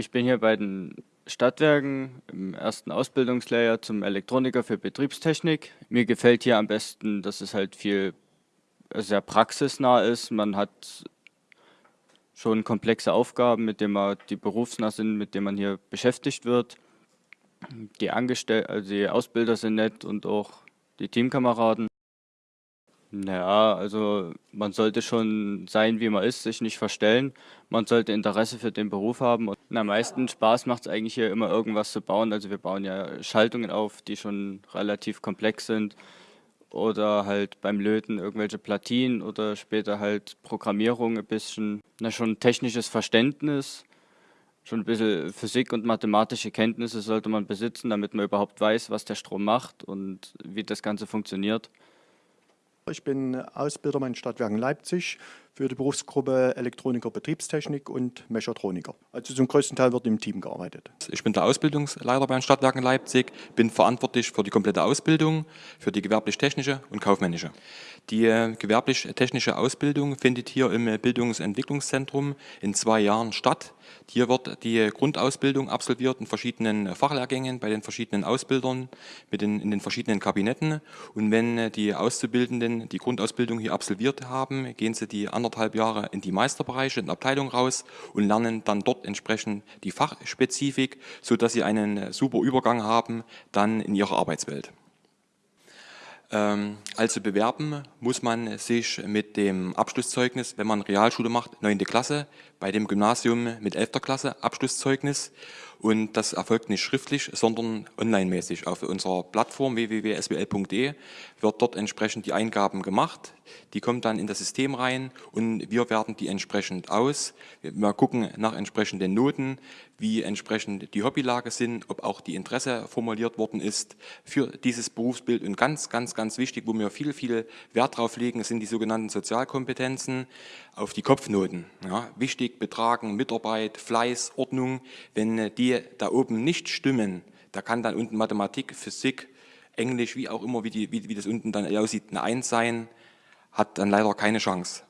Ich bin hier bei den Stadtwerken im ersten Ausbildungslehrjahr zum Elektroniker für Betriebstechnik. Mir gefällt hier am besten, dass es halt viel sehr praxisnah ist. Man hat schon komplexe Aufgaben, mit denen man die berufsnah sind, mit denen man hier beschäftigt wird. Die Angestellten, also die Ausbilder sind nett und auch die Teamkameraden. Naja, also man sollte schon sein, wie man ist, sich nicht verstellen. Man sollte Interesse für den Beruf haben. Und am meisten Spaß macht es eigentlich hier immer irgendwas zu bauen. Also wir bauen ja Schaltungen auf, die schon relativ komplex sind. Oder halt beim Löten irgendwelche Platinen oder später halt Programmierung ein bisschen, na schon technisches Verständnis. Schon ein bisschen Physik und mathematische Kenntnisse sollte man besitzen, damit man überhaupt weiß, was der Strom macht und wie das Ganze funktioniert. Ich bin Ausbilder bei den Stadtwerken Leipzig für die Berufsgruppe Elektroniker Betriebstechnik und Mechatroniker. Also zum größten Teil wird im Team gearbeitet. Ich bin der Ausbildungsleiter bei den Stadtwerken Leipzig, bin verantwortlich für die komplette Ausbildung, für die gewerblich-technische und kaufmännische. Die äh, gewerblich-technische Ausbildung findet hier im Bildungsentwicklungszentrum in zwei Jahren statt. Hier wird die Grundausbildung absolviert in verschiedenen Fachlehrgängen bei den verschiedenen Ausbildern mit den, in den verschiedenen Kabinetten. Und wenn die Auszubildenden die Grundausbildung hier absolviert haben, gehen sie die anderthalb Jahre in die Meisterbereiche, in die Abteilung raus und lernen dann dort entsprechend die Fachspezifik, sodass sie einen super Übergang haben dann in ihrer Arbeitswelt. Ähm, also bewerben muss man sich mit dem Abschlusszeugnis, wenn man Realschule macht, 9. Klasse, bei dem Gymnasium mit 11. Klasse Abschlusszeugnis und das erfolgt nicht schriftlich, sondern online-mäßig. Auf unserer Plattform www.swl.de wird dort entsprechend die Eingaben gemacht. Die kommen dann in das System rein und wir werten die entsprechend aus. Wir gucken nach entsprechenden Noten, wie entsprechend die Hobbylage sind, ob auch die Interesse formuliert worden ist für dieses Berufsbild. Und ganz, ganz, ganz wichtig, wo wir viel, viel Wert drauf legen, sind die sogenannten Sozialkompetenzen auf die Kopfnoten. Ja, wichtig, Betragen, Mitarbeit, Fleiß, Ordnung. Wenn die da oben nicht stimmen, da kann dann unten Mathematik, Physik, Englisch, wie auch immer, wie, die, wie, wie das unten dann aussieht, eine Eins sein, hat dann leider keine Chance.